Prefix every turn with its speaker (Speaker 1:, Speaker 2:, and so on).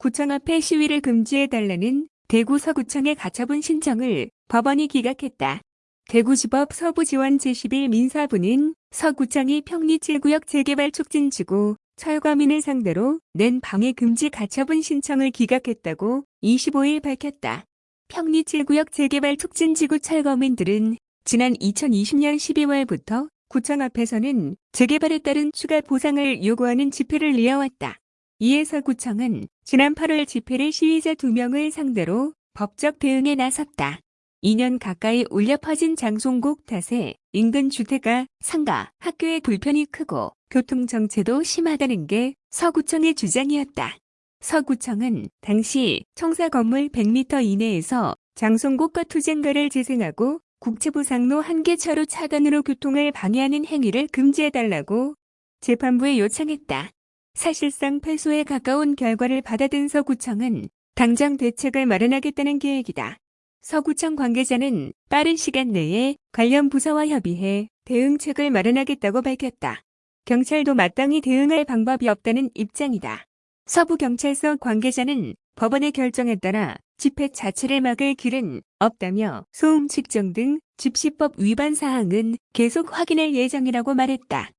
Speaker 1: 구청 앞에 시위를 금지해달라는 대구 서구청의 가처분 신청을 법원이 기각했다. 대구지법 서부지원 제11 민사부는 서구청이 평리 7구역 재개발 촉진지구 철거민을 상대로 낸 방해 금지 가처분 신청을 기각했다고 25일 밝혔다. 평리 7구역 재개발 촉진지구 철거민들은 지난 2020년 12월부터 구청 앞에서는 재개발에 따른 추가 보상을 요구하는 집회를 이어왔다. 이에 서 구청은 지난 8월 집회를 시위자 2명을 상대로 법적 대응에 나섰다. 2년 가까이 울려 퍼진 장송곡 탓에 인근 주택가, 상가, 학교의 불편이 크고 교통 정체도 심하다는 게 서구청의 주장이었다. 서구청은 당시 청사 건물 100m 이내에서 장송곡과 투쟁가를 재생하고 국채부 상로 한계차로 차단으로 교통을 방해하는 행위를 금지해달라고 재판부에 요청했다. 사실상 패소에 가까운 결과를 받아든 서구청은 당장 대책을 마련하겠다는 계획이다. 서구청 관계자는 빠른 시간 내에 관련 부서와 협의해 대응책을 마련하겠다고 밝혔다. 경찰도 마땅히 대응할 방법이 없다는 입장이다. 서부경찰서 관계자는 법원의 결정에 따라 집회 자체를 막을 길은 없다며 소음 측정 등 집시법 위반 사항은 계속 확인할 예정이라고 말했다.